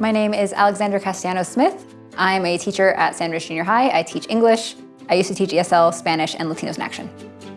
My name is Alexandra Castellano-Smith. I'm a teacher at Sandridge Junior High. I teach English. I used to teach ESL, Spanish, and Latinos in Action.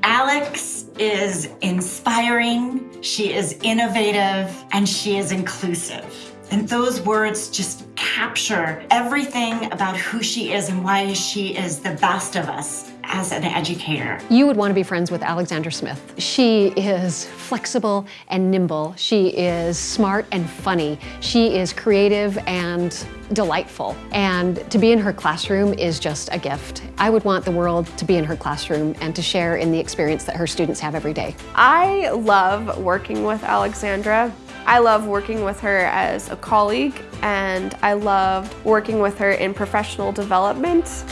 Alex is inspiring, she is innovative, and she is inclusive. And those words just capture everything about who she is and why she is the best of us as an educator. You would want to be friends with Alexandra Smith. She is flexible and nimble. She is smart and funny. She is creative and delightful. And to be in her classroom is just a gift. I would want the world to be in her classroom and to share in the experience that her students have every day. I love working with Alexandra. I love working with her as a colleague and I loved working with her in professional development.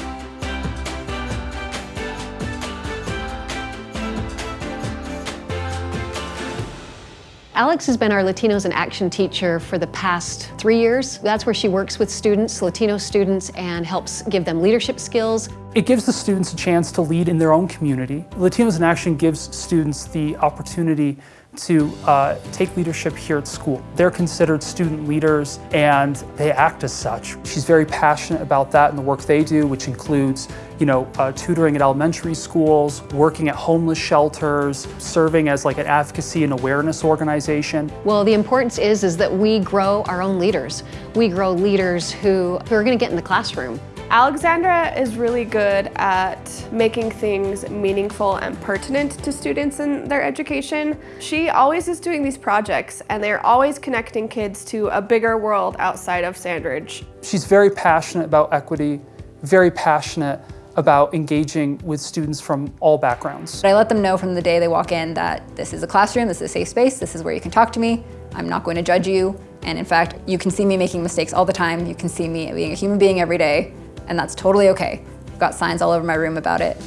Alex has been our Latinos in Action teacher for the past three years. That's where she works with students, Latino students, and helps give them leadership skills. It gives the students a chance to lead in their own community. Latinos in Action gives students the opportunity to uh, take leadership here at school. They're considered student leaders and they act as such. She's very passionate about that and the work they do, which includes you know, uh, tutoring at elementary schools, working at homeless shelters, serving as like an advocacy and awareness organization. Well, the importance is, is that we grow our own leaders. We grow leaders who, who are gonna get in the classroom. Alexandra is really good at making things meaningful and pertinent to students in their education. She always is doing these projects and they're always connecting kids to a bigger world outside of Sandridge. She's very passionate about equity, very passionate about engaging with students from all backgrounds. I let them know from the day they walk in that this is a classroom, this is a safe space, this is where you can talk to me, I'm not going to judge you, and in fact, you can see me making mistakes all the time, you can see me being a human being every day, and that's totally okay. I've got signs all over my room about it.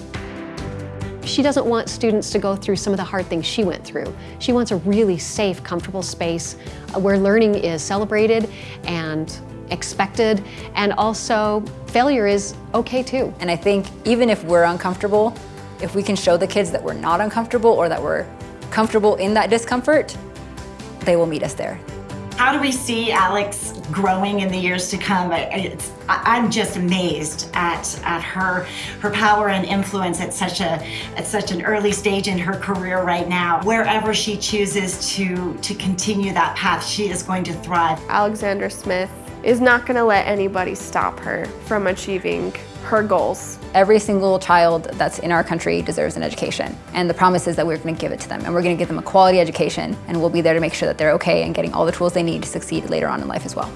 She doesn't want students to go through some of the hard things she went through. She wants a really safe, comfortable space uh, where learning is celebrated and expected, and also failure is okay too. And I think even if we're uncomfortable, if we can show the kids that we're not uncomfortable or that we're comfortable in that discomfort, they will meet us there. How do we see Alex growing in the years to come? It's, I'm just amazed at, at her her power and influence at such a at such an early stage in her career right now. Wherever she chooses to to continue that path, she is going to thrive. Alexandra Smith is not going to let anybody stop her from achieving her goals. Every single child that's in our country deserves an education. And the promise is that we're going to give it to them. And we're going to give them a quality education. And we'll be there to make sure that they're okay and getting all the tools they need to succeed later on in life as well.